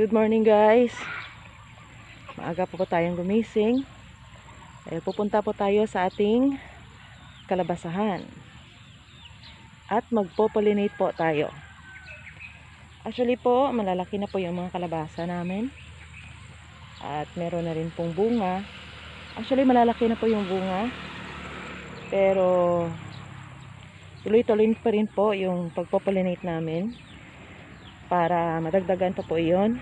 Good morning guys. Maaga po po tayong gumising. Eh, pupunta po tayo sa ating kalabasahan. At magpo-pollinate po tayo. Actually po, malalaki na po yung mga kalabasa namin. At meron na rin pong bunga. Actually, malalaki na po yung bunga. Pero, tuloy-tuloy pa rin po yung pagpo-pollinate namin para madagdagan pa po iyon.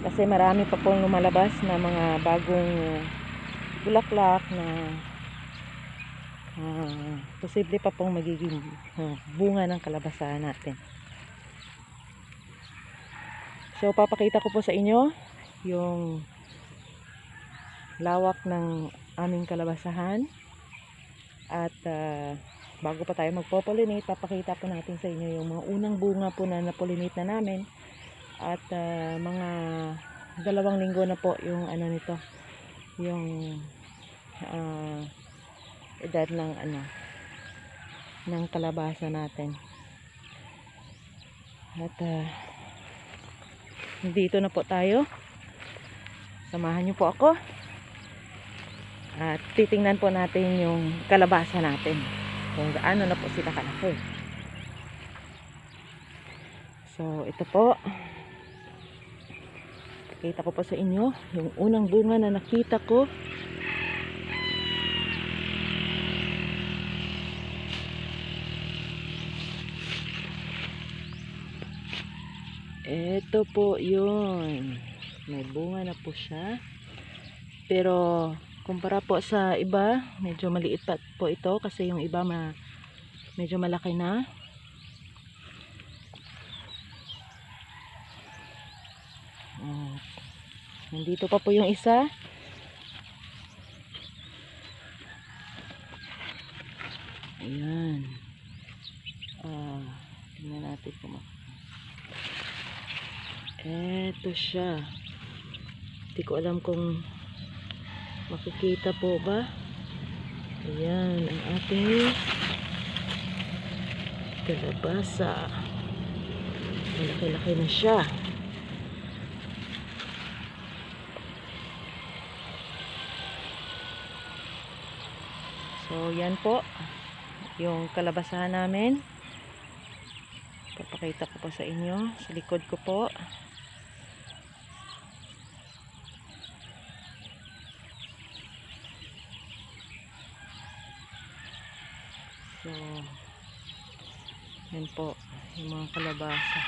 Kasi marami pa pong lumalabas na mga bagong bulaklak na uh, posible pa pong magiging uh, bunga ng kalabasan natin. So papakita ko po sa inyo yung lawak ng aming kalabasahan at uh, bago pa tayo magpo-pollinate, papakita po natin sa inyo yung mga unang bunga po na na-pollinate na namin. At uh, mga dalawang linggo na po yung ano nito yung uh, edad ng ano ng kalabasa natin. At uh, dito na po tayo. Samahan niyo po ako. At titingnan po natin yung kalabasa natin kung gaano na po sila kalaki. So ito po. Kita ko po sa inyo yung unang bunga na nakita ko. Ito po yun. May bunga na po siya. Pero kumpara po sa iba medyo maliit pa po ito kasi yung iba ma medyo malaki na. At, nandito pa po yung isa. Ayan. Ah, tingnan natin kung eto siya. Hindi ko alam kung makikita po ba? Ayan ang ating kalabasa. Malaki-laki na siya. So yan po yung kalabasahan namin. Papakita ko po sa inyo. Sa likod ko po So, yan po, yung mga kalabasa.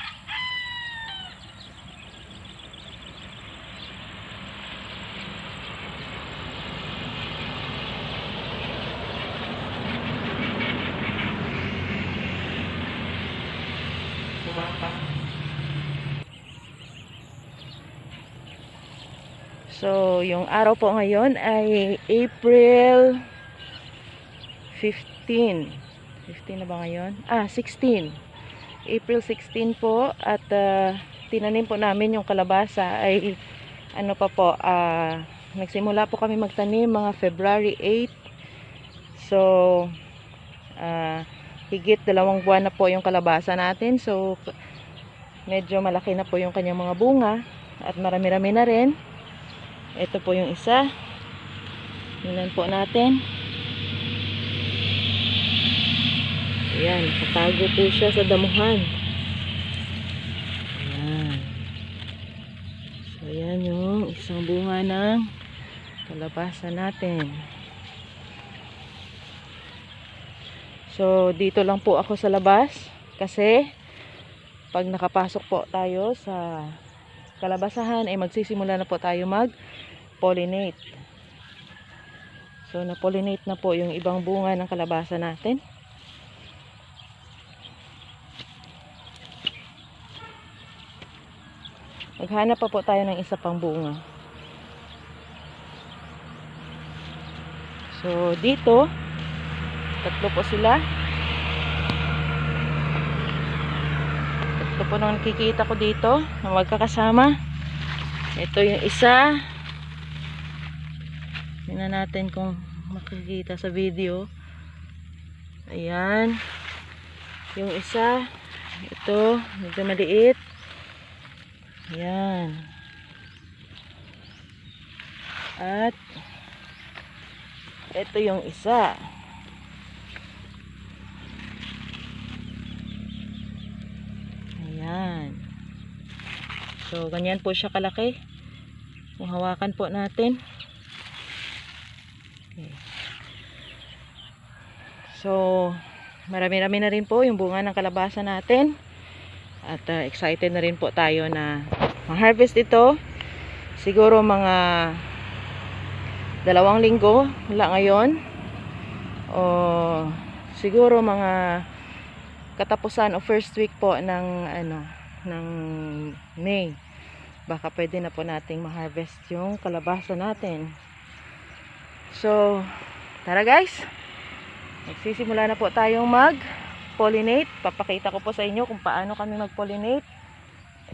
So, yung araw po ngayon ay April 15. 15 na ba ngayon? Ah, 16. April 16 po at uh, tinanim po namin yung kalabasa ay ano pa po, uh, nagsimula po kami magtanim mga February 8. So, uh, higit dalawang buwan na po yung kalabasa natin. So, medyo malaki na po yung kanyang mga bunga at marami-rami na rin. Ito po yung isa. Tingnan po natin. Ayan, nakatago po siya sa damuhan. Ayan. So, ayan yung isang bunga ng kalabasa natin. So, dito lang po ako sa labas kasi pag nakapasok po tayo sa kalabasahan ay magsisimula na po tayo mag-pollinate. So, na-pollinate na po yung ibang bunga ng kalabasa natin. Maghanap pa po tayo ng isa pang bunga. So, dito, tatlo po sila. Tatlo po nang nakikita ko dito na magkakasama. Ito yung isa. Tingnan natin kung makikita sa video. Ayan. Yung isa, ito, medyo maliit. Ayan. At ito yung isa. Ayan. So, ganyan po siya kalaki. Kung po natin. Okay. So, marami-rami na rin po yung bunga ng kalabasa natin. At uh, excited na rin po tayo na ma-harvest ito. Siguro mga dalawang linggo wala ngayon. O siguro mga katapusan o first week po ng ano ng May. Baka pwede na po nating ma-harvest yung kalabasa natin. So, tara guys. Magsisimula na po tayong mag pollinate. Papakita ko po sa inyo kung paano kami mag-pollinate.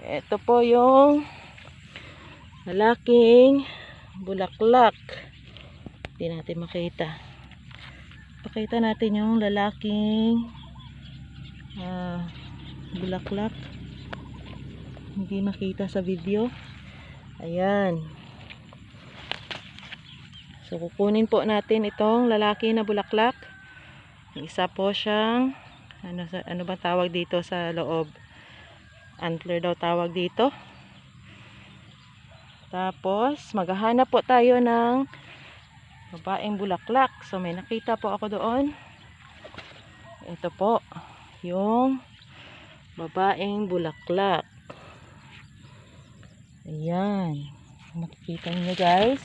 Ito po yung malaking bulaklak. Hindi natin makita. Pakita natin yung lalaking ah, bulaklak. Hindi makita sa video. Ayan. So, kukunin po natin itong lalaki na bulaklak. Isa po siyang ano, ano ba tawag dito sa loob? Antler daw tawag dito. Tapos, maghahanap po tayo ng babaeng bulaklak. So, may nakita po ako doon. Ito po, yung babaeng bulaklak. Ayan. Makikita niyo guys.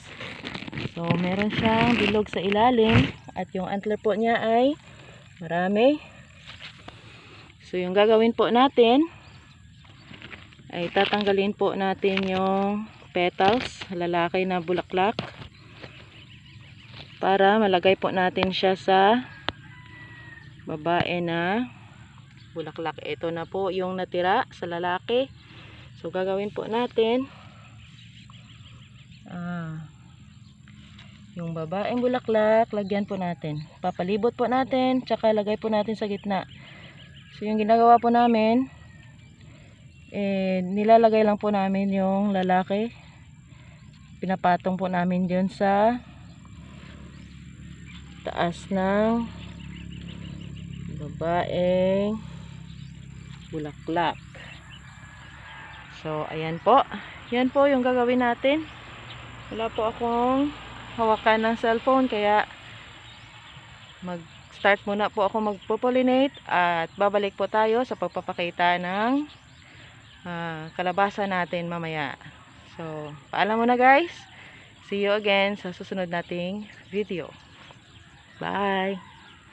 So, meron siyang bilog sa ilalim. At yung antler po niya ay marami. So, yung gagawin po natin ay tatanggalin po natin yung petals, lalaki na bulaklak para malagay po natin siya sa babae na bulaklak. Ito na po yung natira sa lalaki. So, gagawin po natin ah, yung babaeng bulaklak, lagyan po natin. Papalibot po natin, tsaka lagay po natin sa gitna. So, yung ginagawa po namin, eh, nilalagay lang po namin yung lalaki. Pinapatong po namin dyan sa taas ng babaeng bulaklak. So, ayan po. Yan po yung gagawin natin. Wala po akong hawakan ng cellphone, kaya mag start muna po ako magpo-pollinate at babalik po tayo sa pagpapakita ng ah, kalabasa natin mamaya. So, paalam muna guys. See you again sa susunod nating video. Bye!